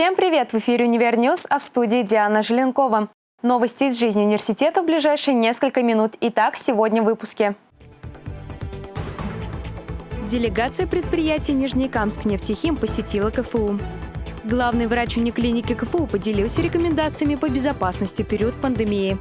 Всем привет! В эфире «Univer News», а в студии Диана Желенкова. Новости из жизни университета в ближайшие несколько минут. Итак, сегодня в выпуске. Делегация предприятия Нижнекамск нефтехим посетила КФУ. Главный врач униклиники КФУ поделился рекомендациями по безопасности в период пандемии.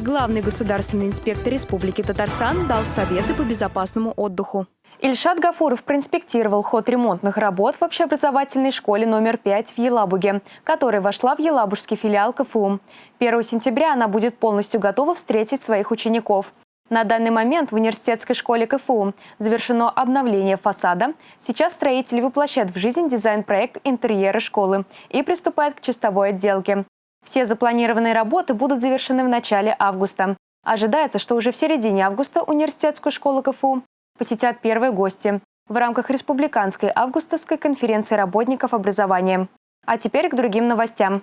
Главный государственный инспектор Республики Татарстан дал советы по безопасному отдыху. Ильшат Гафуров проинспектировал ход ремонтных работ в общеобразовательной школе номер 5 в Елабуге, которая вошла в Елабужский филиал КФУ. 1 сентября она будет полностью готова встретить своих учеников. На данный момент в университетской школе КФУ завершено обновление фасада. Сейчас строители воплощают в жизнь дизайн-проект интерьера школы и приступают к чистовой отделке. Все запланированные работы будут завершены в начале августа. Ожидается, что уже в середине августа университетскую школу КФУ посетят первые гости в рамках Республиканской августовской конференции работников образования. А теперь к другим новостям.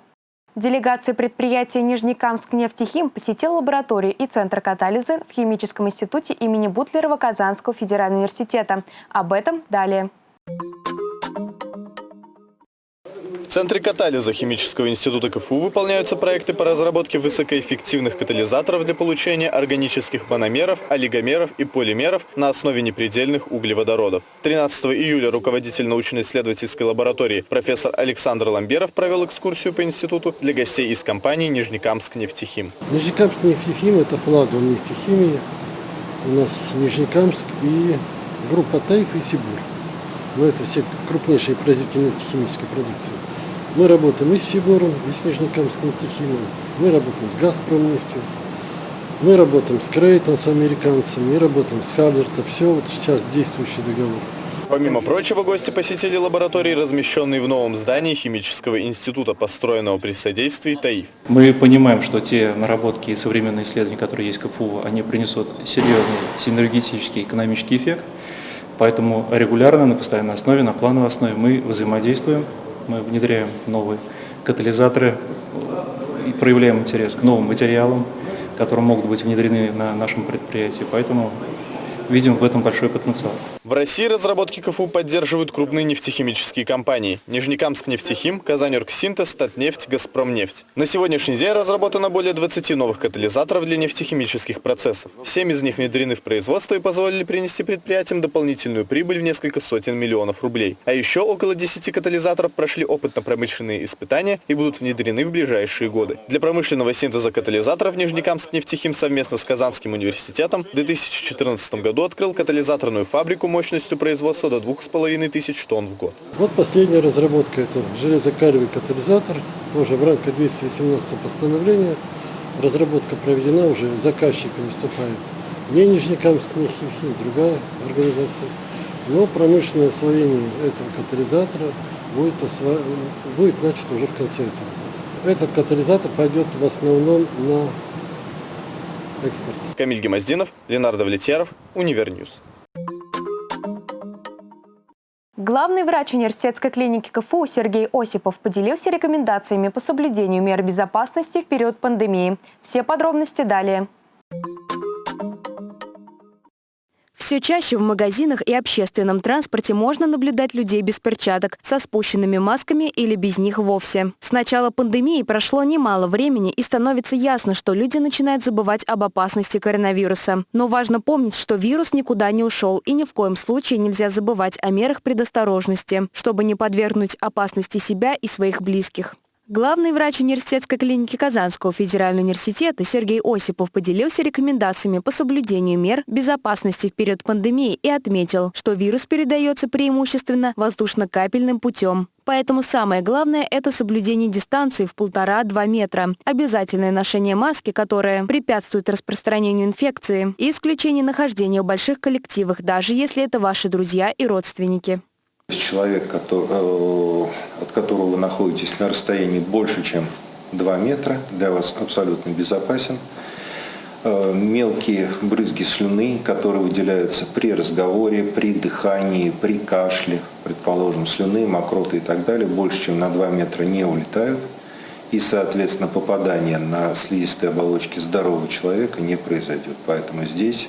Делегация предприятия Нижнекамск нефтехим посетила лабораторию и центр катализа в Химическом институте имени Бутлерова Казанского федерального университета. Об этом далее. Центре катализа Химического института КФУ выполняются проекты по разработке высокоэффективных катализаторов для получения органических мономеров, олигомеров и полимеров на основе непредельных углеводородов. 13 июля руководитель научно-исследовательской лаборатории профессор Александр Ламберов провел экскурсию по институту для гостей из компании «Нижнекамск нефтехим». Нижнекамск нефтехим – это флагман нефтехимии. У нас Нижнекамск и группа Тайф и Сибур. Но это все крупнейшие производители нефтехимической продукции. Мы работаем и с Сибором, и с Нижнекамским Тихимом. Мы работаем с Газпромнефтью. Мы работаем с Крейтон, с американцами, мы работаем с Халлерта. Все вот сейчас действующий договор. Помимо прочего, гости посетили лаборатории, размещенные в новом здании Химического института, построенного при содействии ТАИФ. Мы понимаем, что те наработки и современные исследования, которые есть в КФУ, они принесут серьезный синергетический экономический эффект. Поэтому регулярно, на постоянной основе, на плановой основе мы взаимодействуем мы внедряем новые катализаторы и проявляем интерес к новым материалам, которые могут быть внедрены на нашем предприятии. Поэтому видим в этом большой потенциал. В России разработки КФУ поддерживают крупные нефтехимические компании. Нижнекамск нефтехим, Казаньоргсинтез, Татнефть, Газпромнефть. На сегодняшний день разработано более 20 новых катализаторов для нефтехимических процессов. Семь из них внедрены в производство и позволили принести предприятиям дополнительную прибыль в несколько сотен миллионов рублей. А еще около 10 катализаторов прошли опытно-промышленные испытания и будут внедрены в ближайшие годы. Для промышленного синтеза катализаторов Нижнекамск нефтехим совместно с Казанским университетом в 2014 году открыл катализаторную фабрику мощностью производства до 2500 тонн в год. Вот последняя разработка, это железокалевый катализатор, тоже в рамках 218 постановления. Разработка проведена, уже заказчиком выступает не Нижнекамск, не Химхим, другая организация. Но промышленное освоение этого катализатора будет, осво... будет начато уже в конце этого года. Этот катализатор пойдет в основном на экспорт. Камиль Гемоздинов, Ленар Давлетьяров, Univer News. Главный врач университетской клиники КФУ Сергей Осипов поделился рекомендациями по соблюдению мер безопасности в период пандемии. Все подробности далее. Все чаще в магазинах и общественном транспорте можно наблюдать людей без перчаток, со спущенными масками или без них вовсе. С начала пандемии прошло немало времени и становится ясно, что люди начинают забывать об опасности коронавируса. Но важно помнить, что вирус никуда не ушел и ни в коем случае нельзя забывать о мерах предосторожности, чтобы не подвергнуть опасности себя и своих близких. Главный врач университетской клиники Казанского федерального университета Сергей Осипов поделился рекомендациями по соблюдению мер безопасности в период пандемии и отметил, что вирус передается преимущественно воздушно-капельным путем. Поэтому самое главное – это соблюдение дистанции в полтора-два метра, обязательное ношение маски, которая препятствует распространению инфекции, и исключение нахождения в больших коллективах, даже если это ваши друзья и родственники. Человек, э, от которого вы находитесь на расстоянии больше, чем 2 метра, для вас абсолютно безопасен. Э, мелкие брызги слюны, которые выделяются при разговоре, при дыхании, при кашле, предположим, слюны, мокроты и так далее, больше, чем на 2 метра не улетают. И, соответственно, попадание на слизистые оболочки здорового человека не произойдет. Поэтому здесь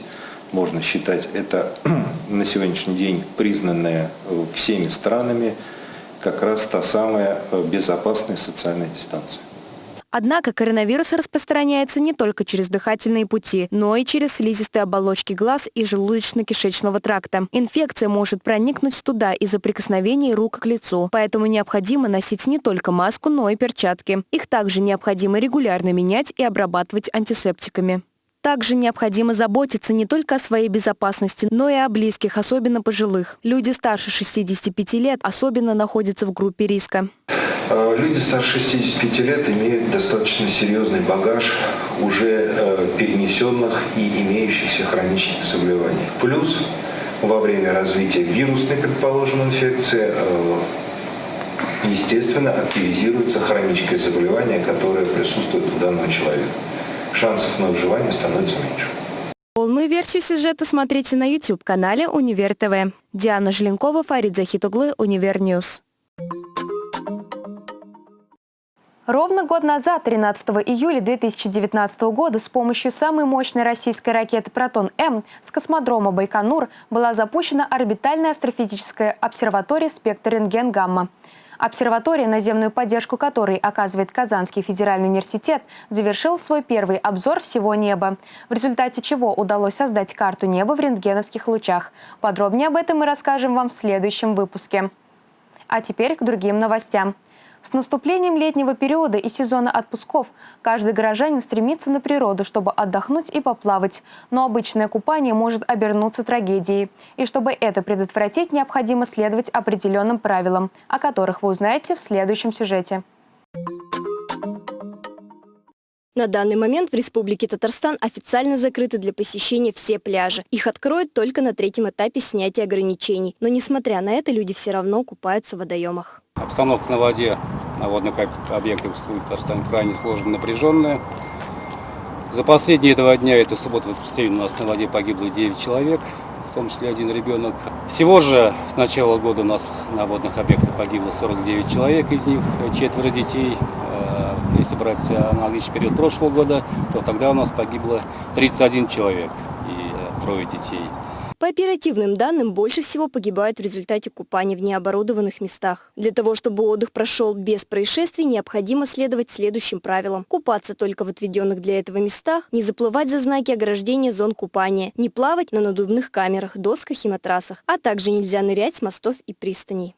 можно считать, это на сегодняшний день признанная всеми странами как раз та самая э, безопасная социальная дистанция. Однако коронавирус распространяется не только через дыхательные пути, но и через слизистые оболочки глаз и желудочно-кишечного тракта. Инфекция может проникнуть туда из-за прикосновений рук к лицу, поэтому необходимо носить не только маску, но и перчатки. Их также необходимо регулярно менять и обрабатывать антисептиками. Также необходимо заботиться не только о своей безопасности, но и о близких, особенно пожилых. Люди старше 65 лет особенно находятся в группе риска. Э, люди старше 65 лет имеют достаточно серьезный багаж уже э, перенесенных и имеющихся хронических заболеваний. Плюс во время развития вирусной, предположим, инфекции, э, естественно, активизируется хроническое заболевание, которое присутствует у данного человека. Шансов на выживание становится меньше. Полную версию сюжета смотрите на YouTube-канале Универ ТВ. Диана Желенкова, Фарид Захитуглы, Универ News. Ровно год назад, 13 июля 2019 года, с помощью самой мощной российской ракеты «Протон-М» с космодрома Байконур была запущена орбитальная астрофизическая обсерватория «Спектр рентген-гамма». Обсерватория, наземную поддержку которой оказывает Казанский федеральный университет, завершил свой первый обзор всего неба, в результате чего удалось создать карту неба в рентгеновских лучах. Подробнее об этом мы расскажем вам в следующем выпуске. А теперь к другим новостям. С наступлением летнего периода и сезона отпусков каждый горожанин стремится на природу, чтобы отдохнуть и поплавать. Но обычное купание может обернуться трагедией. И чтобы это предотвратить, необходимо следовать определенным правилам, о которых вы узнаете в следующем сюжете. На данный момент в Республике Татарстан официально закрыты для посещения все пляжи. Их откроют только на третьем этапе снятия ограничений. Но несмотря на это, люди все равно купаются в водоемах. Обстановка на воде на водных объектах в Татарстане крайне сложная, напряженная. За последние два дня, это суббота-воскресенье, у нас на воде погибло 9 человек, в том числе один ребенок. Всего же с начала года у нас на водных объектах погибло 49 человек, из них четверо детей. Э, если брать аналогичный период прошлого года, то тогда у нас погибло 31 человек и э, трое детей. По оперативным данным, больше всего погибают в результате купания в необорудованных местах. Для того, чтобы отдых прошел без происшествий, необходимо следовать следующим правилам. Купаться только в отведенных для этого местах, не заплывать за знаки ограждения зон купания, не плавать на надувных камерах, досках и матрасах, а также нельзя нырять с мостов и пристаней.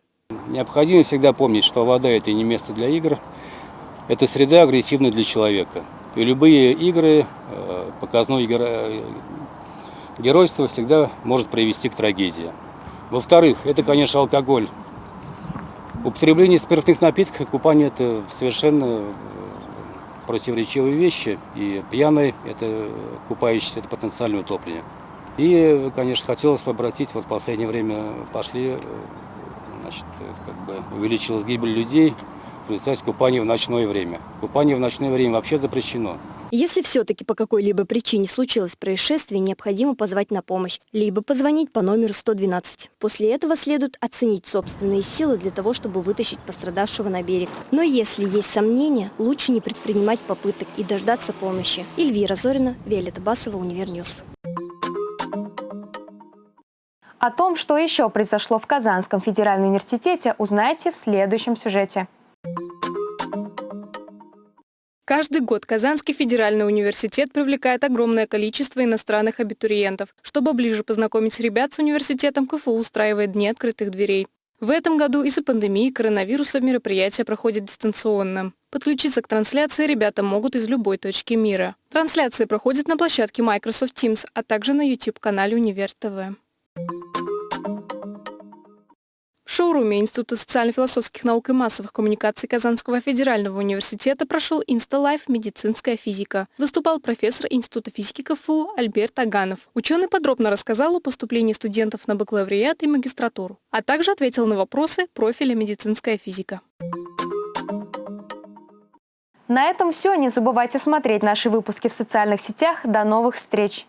Необходимо всегда помнить, что вода – это не место для игр, это среда агрессивная для человека. И любые игры, э, показной геройство всегда может привести к трагедии. Во-вторых, это, конечно, алкоголь. Употребление спиртных напитков и купание – это совершенно э, противоречивые вещи. И пьяный – это купающийся, это потенциальное утопление. И, конечно, хотелось бы обратить, вот в последнее время пошли, э, значит, как бы увеличилась гибель людей в результате купания в ночное время. Купание в ночное время вообще запрещено. Если все-таки по какой-либо причине случилось происшествие, необходимо позвать на помощь, либо позвонить по номеру 112. После этого следует оценить собственные силы для того, чтобы вытащить пострадавшего на берег. Но если есть сомнения, лучше не предпринимать попыток и дождаться помощи. Эльвира Зорина, Виолетта Басова, Универ News. О том, что еще произошло в Казанском федеральном университете, узнаете в следующем сюжете. Каждый год Казанский федеральный университет привлекает огромное количество иностранных абитуриентов. Чтобы ближе познакомить ребят с университетом, КФУ устраивает Дни открытых дверей. В этом году из-за пандемии коронавируса мероприятие проходит дистанционно. Подключиться к трансляции ребята могут из любой точки мира. Трансляция проходит на площадке Microsoft Teams, а также на YouTube-канале Универ ТВ. В шоуруме Института социально-философских наук и массовых коммуникаций Казанского федерального университета прошел Инсталайф «Медицинская физика». Выступал профессор Института физики КФУ Альберт Аганов. Ученый подробно рассказал о поступлении студентов на бакалавриат и магистратуру, а также ответил на вопросы профиля «Медицинская физика». На этом все. Не забывайте смотреть наши выпуски в социальных сетях. До новых встреч!